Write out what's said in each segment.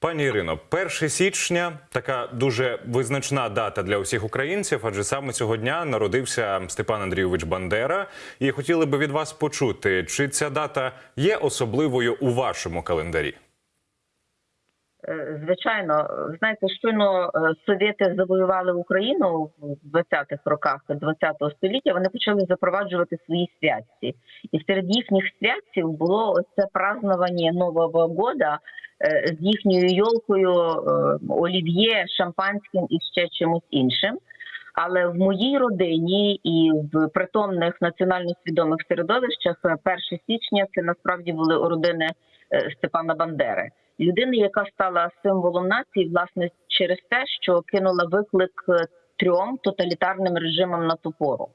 Пані Ірино, 1 січня така дуже визначна дата для усіх українців, адже саме цього дня народився Степан Андрійович Бандера. І хотіли би від вас почути, чи ця дата є особливою у вашому календарі? Е, Звичайно, знаєте, щойно е, совєти завоювали Україну в 20-х роках 20-го століття. Вони почали запроваджувати свої святці, і серед їхніх святців було це празднування Нового года з їхньою йолкою, е, олів'є, шампанським і ще чимось іншим. Але в моїй родині і в притомних національно свідомих середовищах е, 1 січня це насправді були родини е, Степана Бандери людини, яка стала символом нації, власне, через те, що кинула виклик е, трьом тоталітарним режимам на ту пору.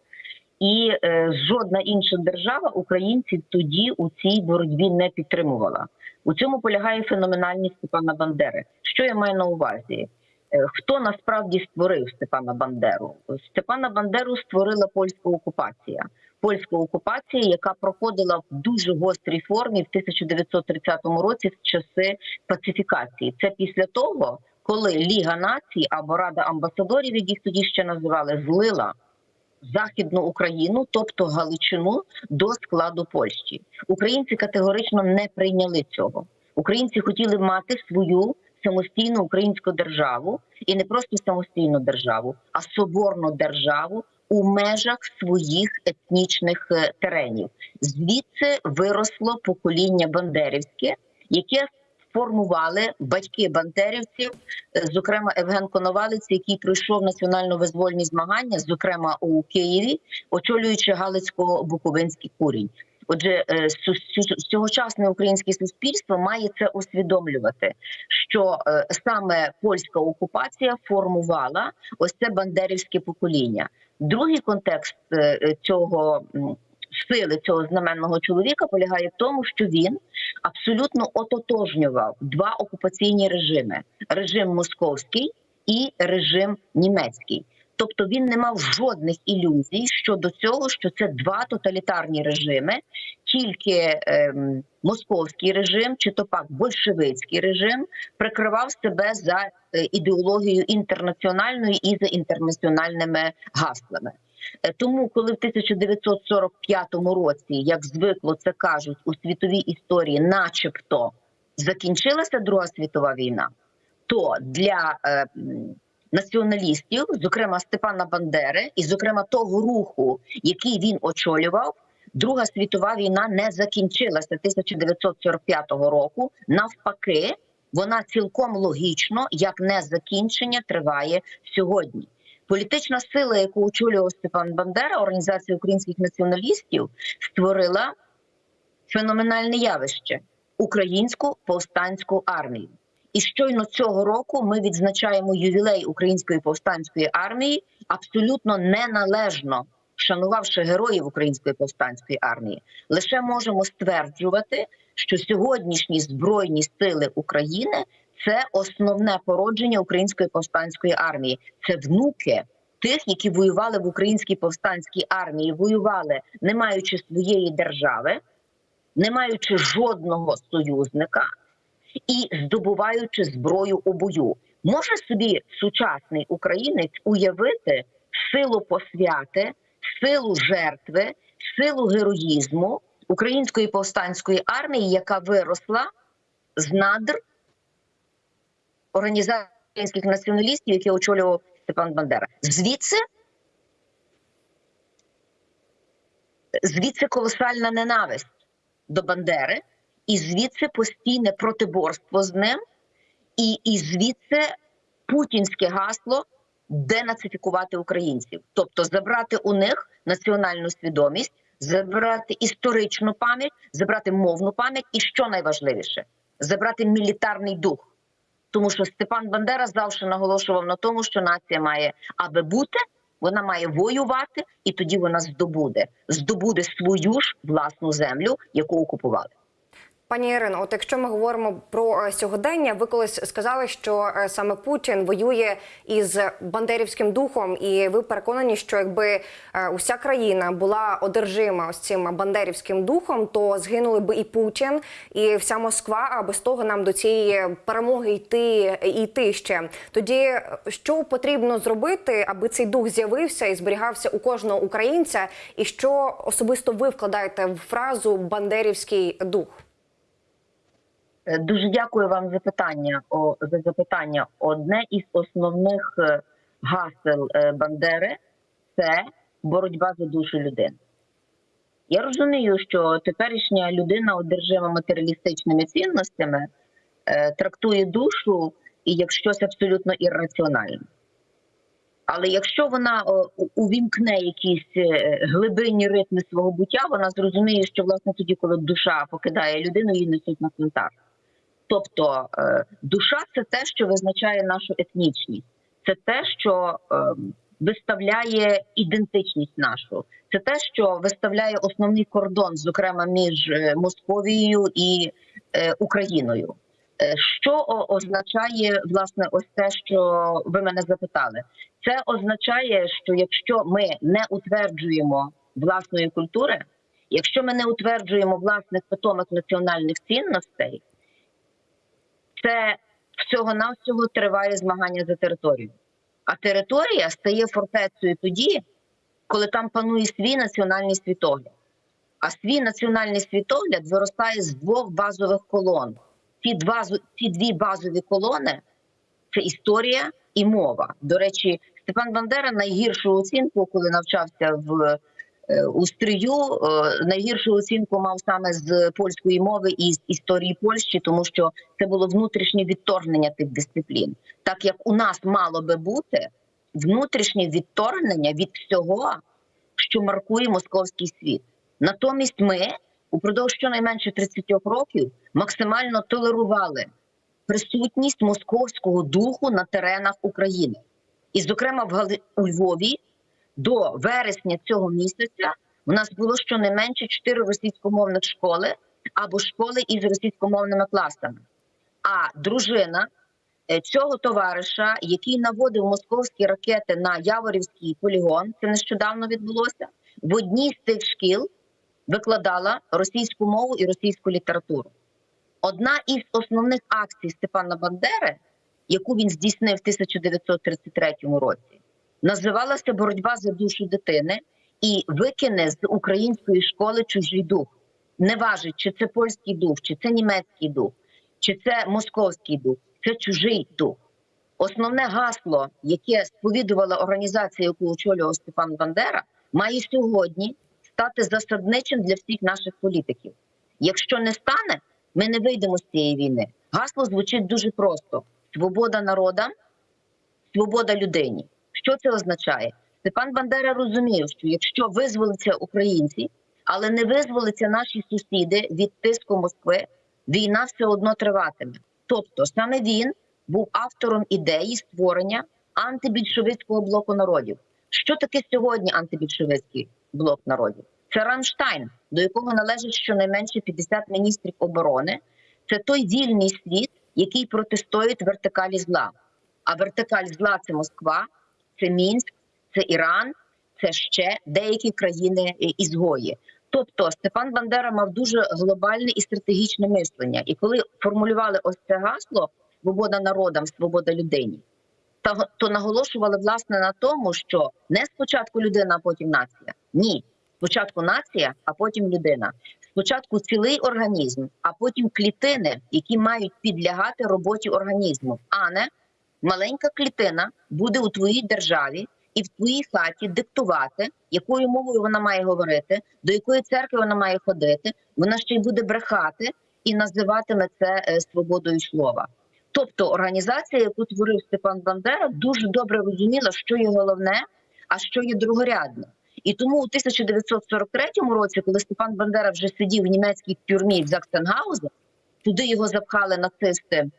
І е, жодна інша держава українців тоді у цій боротьбі не підтримувала. У цьому полягає феноменальність Степана Бандери. Що я маю на увазі? Е, Хто насправді створив Степана Бандеру? Степана Бандеру створила польська окупація. Польська окупація, яка проходила в дуже гострій формі в 1930 році в часи пацифікації. Це після того, коли Ліга націй або Рада амбасадорів, як їх тоді ще називали, злила Західну Україну, тобто Галичину, до складу Польщі. Українці категорично не прийняли цього. Українці хотіли мати свою самостійну українську державу і не просто самостійну державу, а соборну державу у межах своїх етнічних е, теренів. Звідси виросло покоління бандерівське, яке формували батьки бандерівців, е, зокрема Евген Коновалець, який пройшов національно-визвольні змагання, зокрема у Києві, очолюючи Галицько-Буковинський курінь. Отже, е, сьогочасне українське суспільство має це усвідомлювати, що е, саме польська окупація формувала ось це бандерівське покоління. Другий контекст цього сили цього знаменного чоловіка полягає в тому, що він абсолютно ототожнював два окупаційні режими: режим московський і режим німецький. Тобто він не мав жодних ілюзій щодо цього, що це два тоталітарні режими, тільки ем, московський режим, чи то пак большевицький режим, прикривав себе за е, ідеологією інтернаціональною і за інтернаціональними гаслами. Е, Тому, коли в 1945 році, як звикло це кажуть у світовій історії, начебто закінчилася Друга світова війна, то для е, націоналістів, зокрема Степана Бандери, і зокрема того руху, який він очолював, Друга світова війна не закінчилася 1945 року. Навпаки, вона цілком логічно, як не закінчення, триває сьогодні. Політична сила, яку очолював Степан Бандера, організація українських націоналістів, створила феноменальне явище українську повстанську армію. І щойно цього року ми відзначаємо ювілей української повстанської армії, абсолютно неналежно шанувавши героїв української повстанської армії, лише можемо стверджувати, що сьогоднішні збройні сили України це основне породження української повстанської армії. Це внуки тих, які воювали в українській повстанській армії, воювали не маючи своєї держави, не маючи жодного союзника і здобуваючи зброю у бою. Може собі сучасний українець уявити силу посвяти, силу жертви, силу героїзму української повстанської армії, яка виросла з надр організації націоналістів, які очолював Степан Бандера. Звідси звідси колосальна ненависть до Бандери, і звідси постійне протиборство з ним, і, і звідси путінське гасло денацифікувати українців, тобто забрати у них національну свідомість, забрати історичну пам'ять, забрати мовну пам'ять, і що найважливіше забрати мілітарний дух. Тому що Степан Бандера завжди наголошував на тому, що нація має аби бути, вона має воювати, і тоді вона здобуде здобуде свою ж власну землю, яку окупували. Пані Ірино, от якщо ми говоримо про е, сьогодення, ви колись сказали, що е, саме Путін воює із бандерівським духом, і ви переконані, що якби е, уся країна була одержима ось цим бандерівським духом, то згинули би і Путін, і вся Москва. А без того нам до цієї перемоги йти йти ще. Тоді що потрібно зробити, аби цей дух з'явився і зберігався у кожного українця? І що особисто ви вкладаєте в фразу бандерівський дух? Е, Дуже дякую вам за питання. О, за запитання. Одне із основних е, гасел е, Бандери це боротьба за душу людини. Я розумію, що теперішня людина, одержима матеріалістичними цінностями, трактує душу як щось абсолютно ірраціональне. Але якщо вона увімкне якісь глибинні ритми свого буття, вона зрозуміє, що власне тоді, коли душа покидає людину, її несуть на цвинтар. Тобто е, душа це те, що визначає нашу етнічність, це те, що е, виставляє ідентичність нашу, це те, що виставляє основний кордон, зокрема між е, Московією і Україною. Що означає власне ось те, що ви мене запитали? Це означає, що якщо ми не утверджуємо власної культури, якщо ми не утверджуємо власних питомих національних цінностей, це всього навсього триває змагання за територію. А територія стає фортецею тоді, коли там панує свій національний світогляд. А свій національний світогляд виростає з двох базових колон. Ці, два, ці дві базові колони це історія і мова. До речі, Степан Бандера найгіршу оцінку, коли навчався в е, у стрію, е, найгіршу оцінку мав саме з польської мови і з історії Польщі, тому що це було внутрішнє відторгнення тих дисциплін. Так як у нас мало би бути внутрішнє відторгнення від всього, що маркує московський світ. Натомість ми упродовж щонайменше 30 років максимально толерували присутність московського духу на теренах України. І, зокрема, в у Львові до вересня цього місяця у нас було щонайменше чотири російськомовних школи або школи із російськомовними класами. А дружина е, цього товариша, який наводив московські ракети на Яворівський полігон, це нещодавно відбулося, в одній з цих шкіл викладала російську мову і російську літературу. Одна із основних акцій Степана Бандери, яку він здійснив в 1933 році, називалася Боротьба за душу дитини і викине з української школи чужий дух. Не важить, чи це польський дух, чи це німецький дух, чи це московський дух, це чужий дух. Основне гасло, яке сповідувала організація, яку очолював Степан Бандера, має сьогодні стати засадничим для всіх наших політиків. Якщо не стане, ми не вийдемо з цієї війни. Гасло звучить дуже просто: свобода народа, свобода людині. Що це означає? Степан Бандера розумів, що якщо визволиться українці, але не визволиться наші сусіди від тиску Москви, війна все одно триватиме. Тобто, саме він був автором ідеї створення антибільшовицького блоку народів. Що таке сьогодні антибільшовицький блок народів? Це Рамштайн, до якого належить щонайменше 50 міністрів оборони. Це той вільний світ, який протистоїть вертикалі зла. А вертикаль зла це Москва, це Мінськ, це Іран, це ще деякі країни е, ізгої. Тобто Степан Бандера мав дуже глобальне і стратегічне мислення. І коли формулювали ось це гасло свобода народам, свобода людині, то наголошували власне на тому, що не спочатку людина, а потім нація. Ні, спочатку нація, а потім людина. Спочатку цілий організм, а потім клітини, які мають підлягати роботі організму, а не маленька клітина буде у твоїй державі і в твоїй хаті диктувати, якою мовою вона має говорити, до якої церкви вона має ходити. Вона ще й буде брехати і називатиме це е, свободою слова. Тобто організація, яку творив Степан Бандера, дуже добре розуміла, що є головне, а що є другорядне. І тому у 1943 році, коли Степан Бандера вже сидів в німецькій тюрмі в Заксенгаузі, туди його запхали нацисти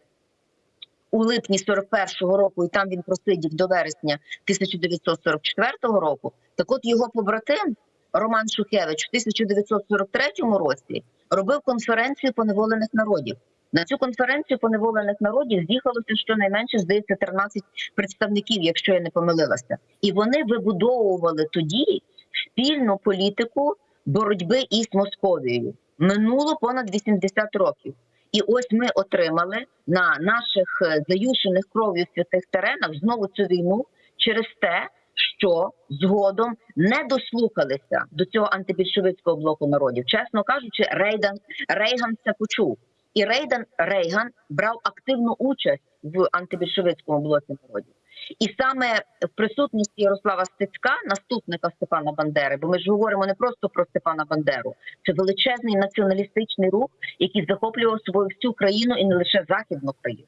у липні 41-го року, і там він просидів до вересня 1944 року. Так от його побратим Роман Шухевич в 1943 році робив конференцію поневолених народів. На цю конференцію поневолених народів з'їхалося щонайменше, здається, 13 представників, якщо я не помилилася, і вони вибудовували тоді спільну політику боротьби із Московією. Минуло понад 80 років. І ось ми отримали на наших е, заюшених кров'ю святих теренах знову цю війну через те, що згодом не дослухалися до цього антибільшовицького блоку народів. Чесно кажучи, Рейган, Рейган це почув. І Рейдан Рейган брав активну участь в антибільшовицькому блоці народів. І саме в присутності Ярослава Стецька, наступника Степана Бандери, бо ми ж говоримо не просто про Степана Бандеру, це величезний націоналістичний рух, який захоплював собою всю країну і не лише західну країну.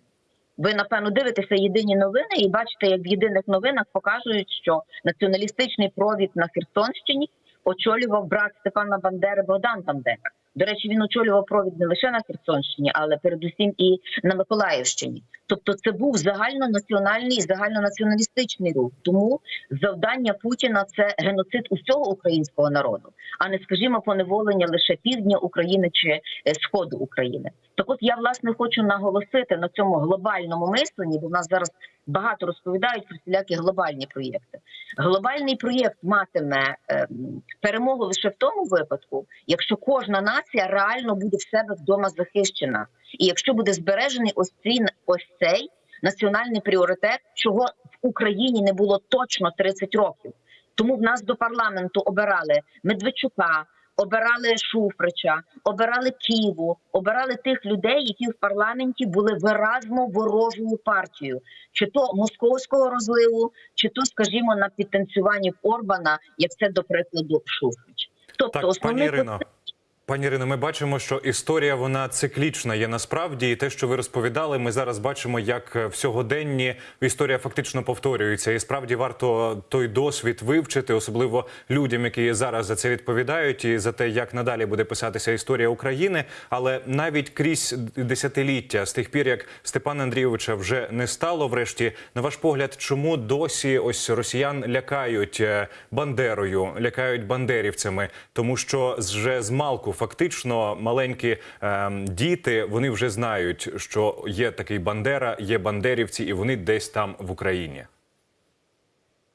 Ви напевно дивитеся єдині новини і бачите, як в єдиних новинах показують, що націоналістичний провід на Херсонщині очолював брат Степана Бандери Богдан Бандера. До речі, він очолював провід не лише на Херсонщині, але передусім і на Миколаївщині. Тобто, це був загальнонаціональний загальнонаціоналістичний рух. Тому завдання Путіна це геноцид усього українського народу, а не скажімо, поневолення лише півдня України чи е, сходу України. Так, от я власне хочу наголосити на цьому глобальному мисленні, бо в нас зараз багато розповідають про всілякі глобальні проєкти. Глобальний проєкт матиме ем, перемогу лише в тому випадку, якщо кожна нація реально буде в себе вдома захищена, і якщо буде збережений ось цей ось цей національний пріоритет, чого в Україні не було точно 30 років. Тому в нас до парламенту обирали Медведчука, обирали Шуфрича, обирали Києву, обирали тих людей, які в парламенті були виразно ворожою партією, чи то московського розливу, чи то, скажімо, на підтанцюванні Орбана, як це до прикладу Шуфрич. Тобто, Так, пані Ірино. Пані Ірино, ми бачимо, що історія вона циклічна є насправді, і те, що ви розповідали, ми зараз бачимо, як в сьогоденні історія фактично повторюється. І справді варто той досвід вивчити, особливо людям, які зараз за це відповідають, і за те, як надалі буде писатися історія України. Але навіть крізь десятиліття, з тих пір, як Степана Андрійовича вже не стало, врешті, на ваш погляд, чому досі ось росіян лякають е, бандерою, лякають бандерівцями, тому що вже з малку фактично маленькі е, діти вони вже знають, що є такий бандера, є бандерівці, і вони десь там в Україні.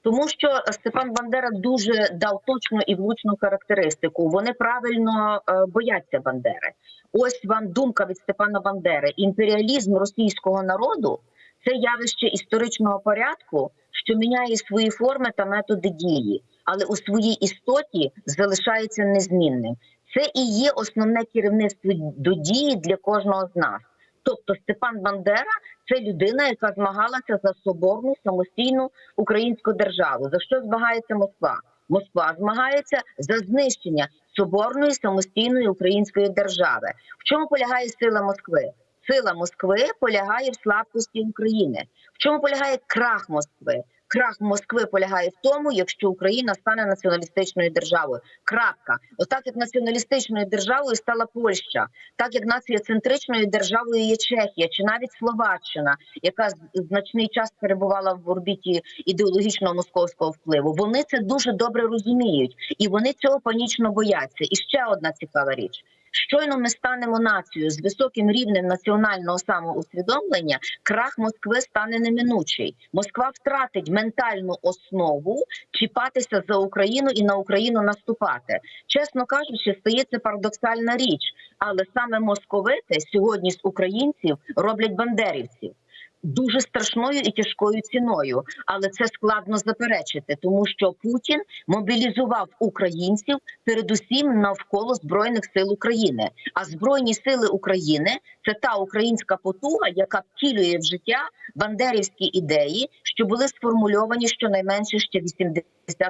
Тому що Степан Бандера дуже дав точну і влучну характеристику. Вони правильно е, бояться Бандери. Ось вам думка від Степана Бандери: імперіалізм російського народу це явище історичного порядку, що міняє свої форми та методи дії, але у своїй істоті залишається незмінним. Це і є основне керівництво до дії для кожного з нас. Тобто Степан Бандера це людина, яка змагалася за соборну самостійну українську державу. За що змагається Москва? Москва змагається за знищення соборної самостійної української держави. В чому полягає сила Москви? Сила Москви полягає в слабкості України. В чому полягає крах Москви? Крах Москви полягає в тому, якщо Україна стане націоналістичною державою. Крапка, отак як націоналістичною державою стала Польща, так як націоцентричною державою є Чехія чи навіть Словаччина, яка значний час перебувала в орбіті ідеологічного московського впливу. Вони це дуже добре розуміють, і вони цього панічно бояться. І ще одна цікава річ. Щойно ми станемо нацією з високим рівнем національного самоусвідомлення, крах Москви стане неминучий. Москва втратить ментальну основу чіпатися за Україну і на Україну наступати. Чесно кажучи, стається парадоксальна річ, але саме московити сьогодні з українців роблять бандерівців. Дуже страшною і тяжкою ціною, але це складно заперечити, тому що Путін мобілізував українців передусім навколо збройних сил України. А збройні сили України це та українська потуга, яка втілює в життя бандерівські ідеї, що були сформульовані щонайменше ще 80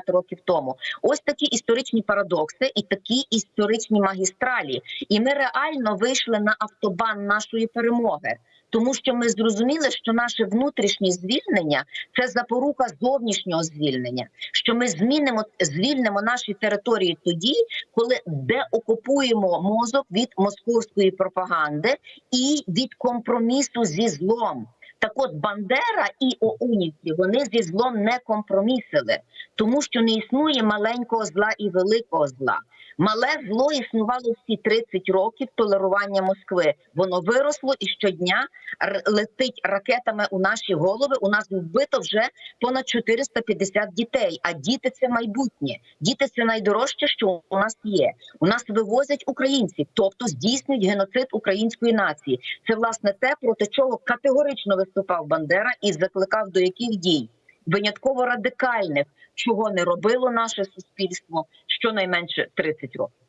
років тому. Ось такі історичні парадокси і такі історичні магістралі. І ми реально вийшли на автобан нашої перемоги. Тому що ми зрозуміли, що наше внутрішнє звільнення це запорука зовнішнього звільнення. Що ми змінимо звільнимо наші території тоді, коли деокупуємо мозок від московської пропаганди і від компромісу зі злом. Так от Бандера і ОУНівці вони зі злом не компромісили, тому що не існує маленького зла і великого зла. Мале зло існувало всі 30 років толерування Москви. Воно виросло і щодня летить ракетами у наші голови. У нас вбито вже понад 450 дітей. А діти це майбутнє. Діти це найдорожче, що у нас є. У нас вивозять українців, тобто здійснюють геноцид української нації. Це власне те, проти чого категорично виступав Бандера і закликав до яких дій винятково радикальних, чого не робило наше суспільство щонайменше 30 років.